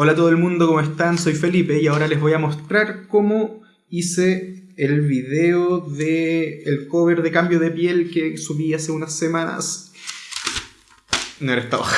Hola a todo el mundo, ¿cómo están? Soy Felipe y ahora les voy a mostrar cómo hice el video de el cover de cambio de piel que subí hace unas semanas. No era esta hoja.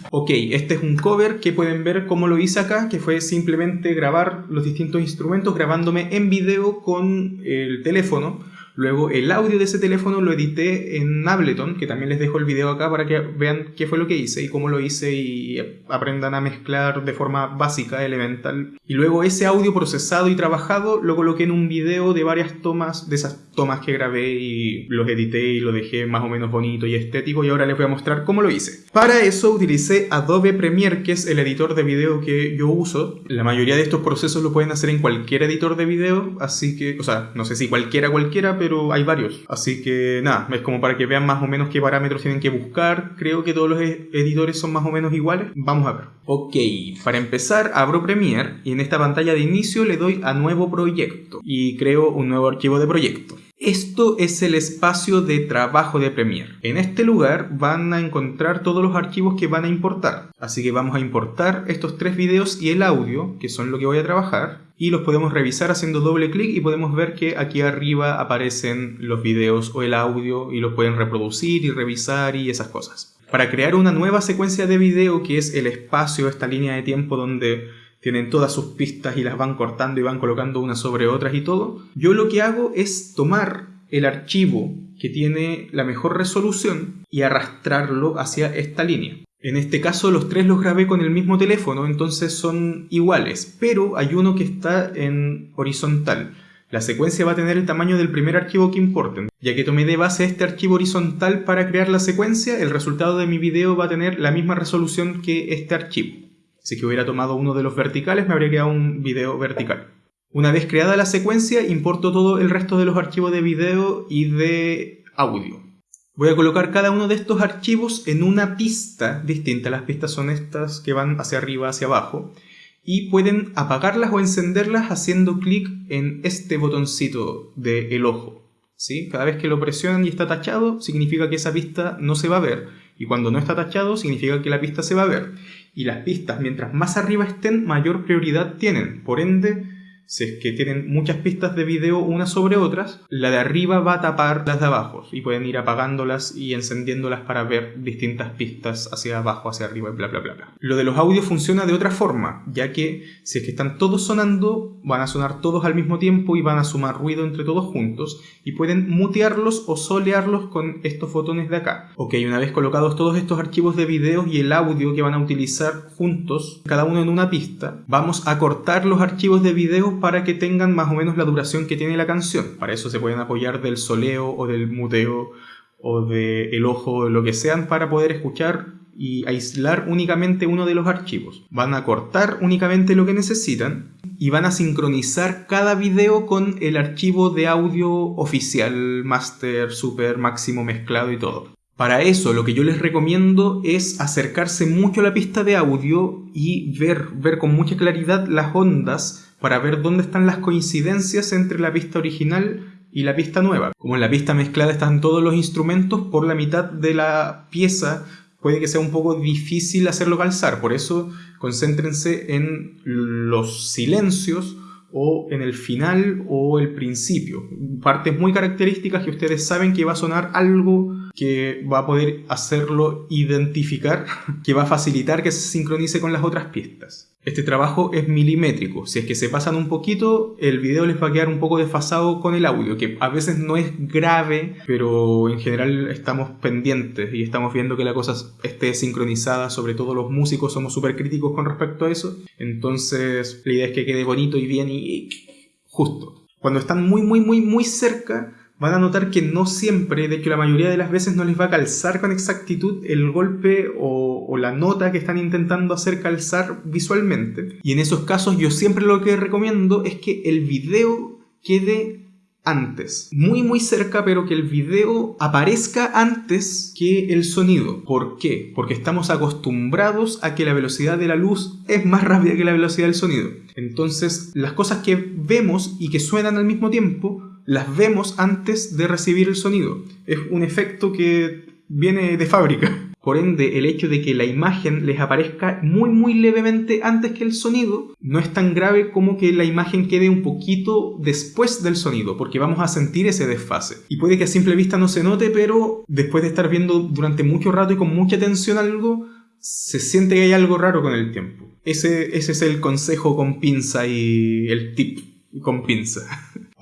ok, este es un cover que pueden ver cómo lo hice acá, que fue simplemente grabar los distintos instrumentos grabándome en video con el teléfono Luego el audio de ese teléfono lo edité en Ableton, que también les dejo el video acá para que vean qué fue lo que hice y cómo lo hice y aprendan a mezclar de forma básica, elemental. Y luego ese audio procesado y trabajado lo coloqué en un video de varias tomas, de esas tomas que grabé y los edité y lo dejé más o menos bonito y estético y ahora les voy a mostrar cómo lo hice. Para eso utilicé Adobe Premiere, que es el editor de video que yo uso. La mayoría de estos procesos lo pueden hacer en cualquier editor de video, así que, o sea, no sé si cualquiera cualquiera, pero hay varios. Así que nada, es como para que vean más o menos qué parámetros tienen que buscar. Creo que todos los e- editores son más o menos iguales. Vamos a ver. Ok, para empezar abro Premiere y en esta pantalla de inicio le doy a nuevo proyecto y creo un nuevo archivo de proyecto. Esto es el espacio de trabajo de Premiere. En este lugar van a encontrar todos los archivos que van a importar. Así que vamos a importar estos tres videos y el audio, que son lo que voy a trabajar, y los podemos revisar haciendo doble clic y podemos ver que aquí arriba aparecen los videos o el audio y los pueden reproducir y revisar y esas cosas. Para crear una nueva secuencia de video, que es el espacio, esta línea de tiempo donde tienen todas sus pistas y las van cortando y van colocando unas sobre otras y todo. Yo lo que hago es tomar el archivo que tiene la mejor resolución y arrastrarlo hacia esta línea. En este caso los tres los grabé con el mismo teléfono, entonces son iguales, pero hay uno que está en horizontal. La secuencia va a tener el tamaño del primer archivo que importen. Ya que tomé de base este archivo horizontal para crear la secuencia, el resultado de mi video va a tener la misma resolución que este archivo. Si que hubiera tomado uno de los verticales me habría quedado un video vertical. Una vez creada la secuencia, importo todo el resto de los archivos de video y de audio. Voy a colocar cada uno de estos archivos en una pista distinta. Las pistas son estas que van hacia arriba, hacia abajo. Y pueden apagarlas o encenderlas haciendo clic en este botoncito del ojo. ¿sí? Cada vez que lo presionan y está tachado, significa que esa pista no se va a ver. Y cuando no está tachado, significa que la pista se va a ver y las pistas mientras más arriba estén mayor prioridad tienen. Por ende, si es que tienen muchas pistas de video unas sobre otras, la de arriba va a tapar las de abajo y pueden ir apagándolas y encendiéndolas para ver distintas pistas hacia abajo, hacia arriba y bla bla bla bla. Lo de los audios funciona de otra forma, ya que si es que están todos sonando, van a sonar todos al mismo tiempo y van a sumar ruido entre todos juntos y pueden mutearlos o solearlos con estos botones de acá. Ok, una vez colocados todos estos archivos de video y el audio que van a utilizar juntos, cada uno en una pista, vamos a cortar los archivos de video para que tengan más o menos la duración que tiene la canción. Para eso se pueden apoyar del soleo o del muteo o del ojo o lo que sean para poder escuchar y aislar únicamente uno de los archivos. Van a cortar únicamente lo que necesitan y van a sincronizar cada video con el archivo de audio oficial, master, super, máximo, mezclado y todo. Para eso lo que yo les recomiendo es acercarse mucho a la pista de audio y ver, ver con mucha claridad las ondas para ver dónde están las coincidencias entre la pista original y la pista nueva. Como en la pista mezclada están todos los instrumentos, por la mitad de la pieza puede que sea un poco difícil hacerlo calzar. Por eso concéntrense en los silencios o en el final o el principio. Partes muy características que ustedes saben que va a sonar algo que va a poder hacerlo identificar, que va a facilitar que se sincronice con las otras pistas. Este trabajo es milimétrico, si es que se pasan un poquito, el video les va a quedar un poco desfasado con el audio, que a veces no es grave, pero en general estamos pendientes y estamos viendo que la cosa esté sincronizada, sobre todo los músicos somos súper críticos con respecto a eso, entonces la idea es que quede bonito y bien y justo. Cuando están muy muy muy muy cerca, van a notar que no siempre, de que la mayoría de las veces no les va a calzar con exactitud el golpe o, o, la nota que están intentando hacer calzar visualmente. Y en esos casos yo siempre lo que recomiendo es que el video quede antes. Muy muy cerca, pero que el video aparezca antes que el sonido. ¿Por qué? Porque estamos acostumbrados a que la velocidad de la luz es más rápida que la velocidad del sonido. Entonces, las cosas que vemos y que suenan al mismo tiempo las vemos antes de recibir el sonido. Es un efecto que viene de fábrica. Por ende, el hecho de que la imagen les aparezca muy muy levemente antes que el sonido no es tan grave como que la imagen quede un poquito después del sonido, porque vamos a sentir ese desfase. Y puede que a simple vista no se note, pero después de estar viendo durante mucho rato y con mucha atención algo, se siente que hay algo raro con el tiempo. Ese, ese es el consejo con pinza y el tip con pinza.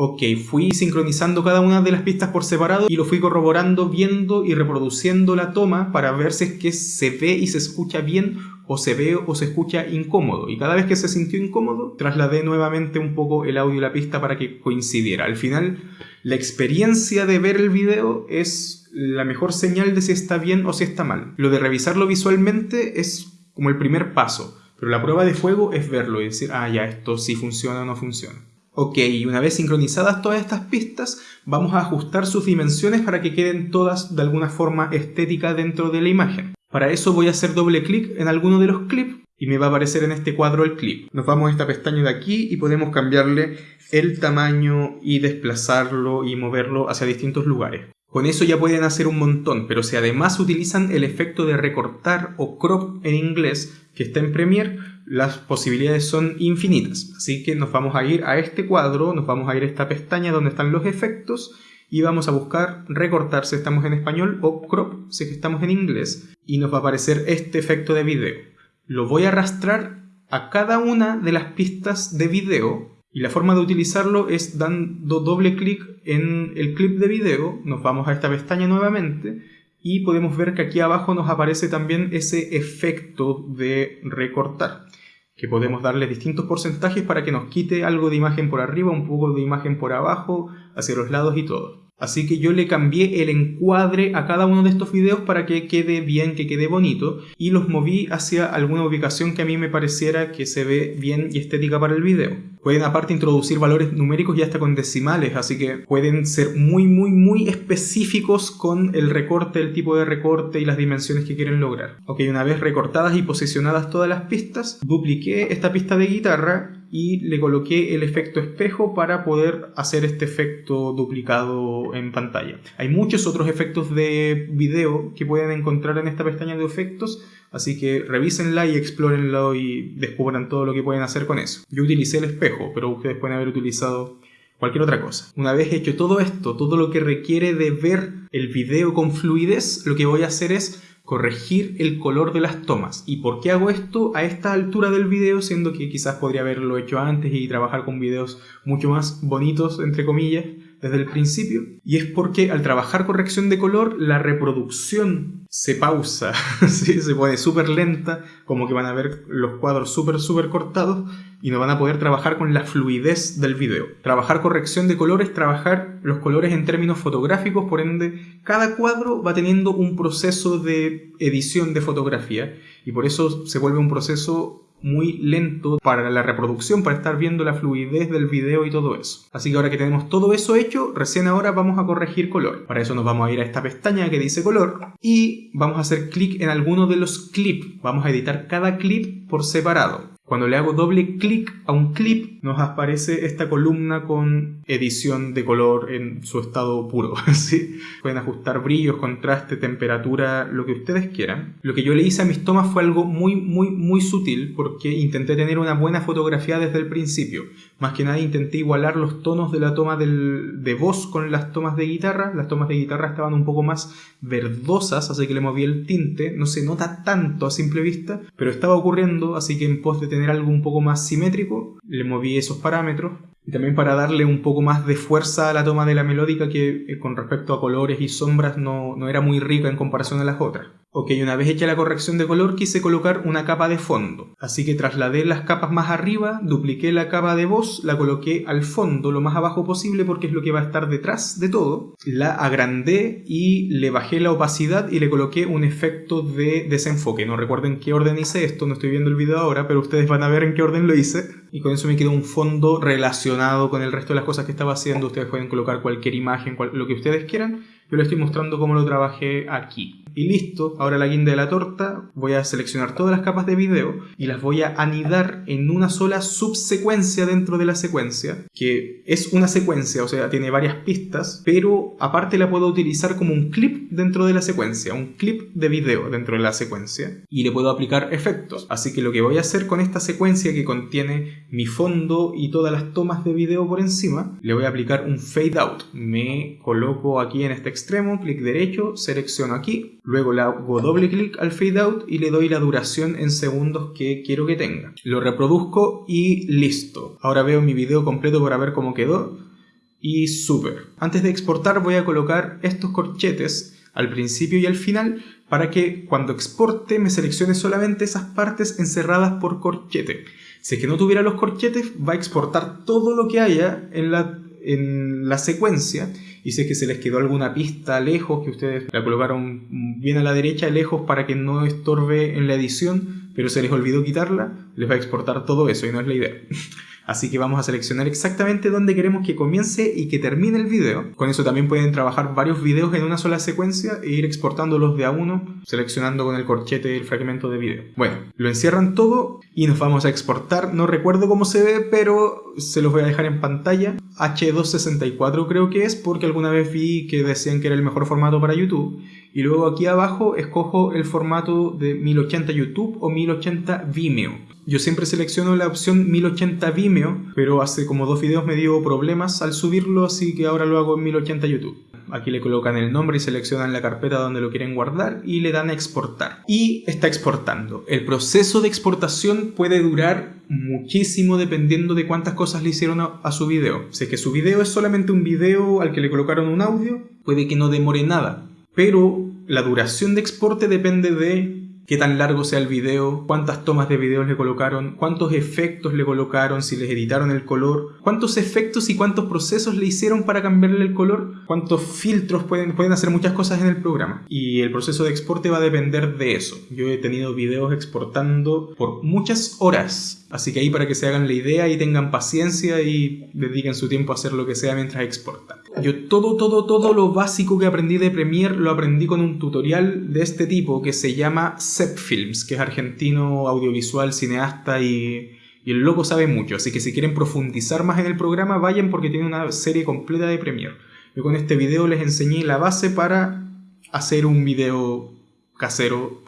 Ok, fui sincronizando cada una de las pistas por separado y lo fui corroborando, viendo y reproduciendo la toma para ver si es que se ve y se escucha bien o se ve o se escucha incómodo. Y cada vez que se sintió incómodo, trasladé nuevamente un poco el audio y la pista para que coincidiera. Al final, la experiencia de ver el video es la mejor señal de si está bien o si está mal. Lo de revisarlo visualmente es como el primer paso, pero la prueba de fuego es verlo y decir, ah, ya, esto sí funciona o no funciona. Ok, una vez sincronizadas todas estas pistas, vamos a ajustar sus dimensiones para que queden todas de alguna forma estética dentro de la imagen. Para eso voy a hacer doble clic en alguno de los clips y me va a aparecer en este cuadro el clip. Nos vamos a esta pestaña de aquí y podemos cambiarle el tamaño y desplazarlo y moverlo hacia distintos lugares. Con eso ya pueden hacer un montón, pero si además utilizan el efecto de recortar o crop en inglés que está en Premiere, las posibilidades son infinitas. Así que nos vamos a ir a este cuadro, nos vamos a ir a esta pestaña donde están los efectos y vamos a buscar recortar si estamos en español o crop si estamos en inglés y nos va a aparecer este efecto de video. Lo voy a arrastrar a cada una de las pistas de video y la forma de utilizarlo es dando doble clic en el clip de video, nos vamos a esta pestaña nuevamente y podemos ver que aquí abajo nos aparece también ese efecto de recortar que podemos darle distintos porcentajes para que nos quite algo de imagen por arriba, un poco de imagen por abajo, hacia los lados y todo. Así que yo le cambié el encuadre a cada uno de estos videos para que quede bien, que quede bonito y los moví hacia alguna ubicación que a mí me pareciera que se ve bien y estética para el video. Pueden aparte introducir valores numéricos y hasta con decimales, así que pueden ser muy muy muy específicos con el recorte, el tipo de recorte y las dimensiones que quieren lograr. Ok, una vez recortadas y posicionadas todas las pistas, dupliqué esta pista de guitarra y le coloqué el efecto espejo para poder hacer este efecto duplicado en pantalla. Hay muchos otros efectos de video que pueden encontrar en esta pestaña de efectos, así que revísenla y explórenlo y descubran todo lo que pueden hacer con eso. Yo utilicé el espejo, pero ustedes pueden haber utilizado cualquier otra cosa. Una vez hecho todo esto, todo lo que requiere de ver el video con fluidez, lo que voy a hacer es corregir el color de las tomas. ¿Y por qué hago esto a esta altura del video? Siendo que quizás podría haberlo hecho antes y trabajar con videos mucho más bonitos, entre comillas, desde el principio. Y es porque al trabajar corrección de color, la reproducción se pausa, se pone súper lenta, como que van a ver los cuadros súper, súper cortados y no van a poder trabajar con la fluidez del video. Trabajar corrección de colores, trabajar los colores en términos fotográficos, por ende, cada cuadro va teniendo un proceso de edición de fotografía y por eso se vuelve un proceso muy lento para la reproducción, para estar viendo la fluidez del video y todo eso. Así que ahora que tenemos todo eso hecho, recién ahora vamos a corregir color. Para eso nos vamos a ir a esta pestaña que dice color y vamos a hacer clic en alguno de los clips. Vamos a editar cada clip por separado. Cuando le hago doble clic a un clip, nos aparece esta columna con edición de color en su estado puro. ¿sí? Pueden ajustar brillos, contraste, temperatura, lo que ustedes quieran. Lo que yo le hice a mis tomas fue algo muy, muy, muy sutil porque intenté tener una buena fotografía desde el principio. Más que nada intenté igualar los tonos de la toma de voz con las tomas de guitarra. Las tomas de guitarra estaban un poco más verdosas, así que le moví el tinte. No se nota tanto a simple vista, pero estaba ocurriendo, así que en pos de tener algo un poco más simétrico, le moví esos parámetros. Y también para darle un poco más de fuerza a la toma de la melódica que eh, con respecto a colores y sombras no, no era muy rica en comparación a las otras. Ok, una vez hecha la corrección de color quise colocar una capa de fondo, así que trasladé las capas más arriba, dupliqué la capa de voz, la coloqué al fondo lo más abajo posible porque es lo que va a estar detrás de todo, la agrandé y le bajé la opacidad y le coloqué un efecto de desenfoque. No recuerden qué orden hice esto, no estoy viendo el video ahora, pero ustedes van a ver en qué orden lo hice. Y con eso me quedó un fondo relacionado con el resto de las cosas que estaba haciendo. Ustedes pueden colocar cualquier imagen, lo que ustedes quieran yo les estoy mostrando cómo lo trabajé aquí. Y listo. Ahora la guinda de la torta, voy a seleccionar todas las capas de video y las voy a anidar en una sola subsecuencia dentro de la secuencia, que es una secuencia, o sea, tiene varias pistas, pero aparte la puedo utilizar como un clip dentro de la secuencia, un clip de video dentro de la secuencia y le puedo aplicar efectos. Así que lo que voy a hacer con esta secuencia que contiene mi fondo y todas las tomas de video por encima, le voy a aplicar un fade out. Me coloco aquí en este extremo, clic derecho, selecciono aquí, luego le hago doble clic al fade out y le doy la duración en segundos que quiero que tenga. Lo reproduzco y listo. Ahora veo mi video completo para ver cómo quedó y súper. Antes de exportar voy a colocar estos corchetes al principio y al final para que cuando exporte me seleccione solamente esas partes encerradas por corchete. Si es que no tuviera los corchetes, va a exportar todo lo que haya en la, en la secuencia. Y es que se les quedó alguna pista lejos, que ustedes la colocaron bien a la derecha, lejos, para que no estorbe en la edición, pero se les olvidó quitarla, les va a exportar todo eso y no es la idea. Así que vamos a seleccionar exactamente dónde queremos que comience y que termine el video. Con eso también pueden trabajar varios videos en una sola secuencia e ir exportándolos de a uno, seleccionando con el corchete el fragmento de video. Bueno, lo encierran todo y nos vamos a exportar. No recuerdo cómo se ve, pero se los voy a dejar en pantalla. H264 creo que es, porque alguna vez vi que decían que era el mejor formato para YouTube. Y luego aquí abajo escojo el formato de 1080 YouTube o 1080 Vimeo. Yo siempre selecciono la opción 1080 Vimeo, pero hace como dos videos me dio problemas al subirlo, así que ahora lo hago en 1080 YouTube. Aquí le colocan el nombre y seleccionan la carpeta donde lo quieren guardar y le dan a exportar. Y está exportando. El proceso de exportación puede durar muchísimo dependiendo de cuántas cosas le hicieron a, su video. Si es que su video es solamente un video al que le colocaron un audio, puede que no demore nada. Pero la duración de exporte depende de qué tan largo sea el video, cuántas tomas de video le colocaron, cuántos efectos le colocaron, si les editaron el color, cuántos efectos y cuántos procesos le hicieron para cambiarle el color, cuántos filtros pueden, pueden hacer muchas cosas en el programa. Y el proceso de exporte va a depender de eso. Yo he tenido videos exportando por muchas horas. Así que ahí para que se hagan la idea y tengan paciencia y dediquen su tiempo a hacer lo que sea mientras exportan. Yo todo, todo, todo lo básico que aprendí de Premiere lo aprendí con un tutorial de este tipo que se llama Sep Films, que es argentino, audiovisual, cineasta y, y el loco sabe mucho. Así que si quieren profundizar más en el programa, vayan porque tiene una serie completa de Premiere. Yo con este video les enseñé la base para hacer un video casero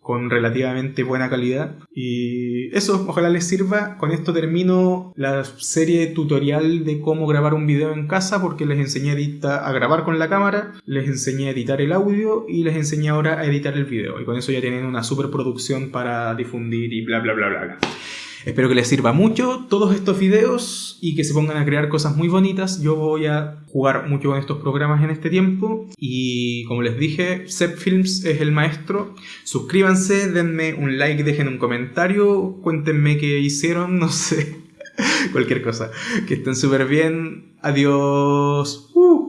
con relativamente buena calidad. Y eso, ojalá les sirva. Con esto termino la serie tutorial de cómo grabar un video en casa porque les enseñé a, a grabar con la cámara, les enseñé a editar el audio y les enseñé ahora a editar el video. Y con eso ya tienen una super producción para difundir y bla bla bla bla. bla. Espero que les sirva mucho todos estos videos y que se pongan a crear cosas muy bonitas. Yo voy a jugar mucho con estos programas en este tiempo y como les dije, Sep Films es el maestro. Suscríbanse, denme un like, dejen un comentario, cuéntenme qué hicieron, no sé, cualquier cosa. Que estén súper bien. Adiós. Uh.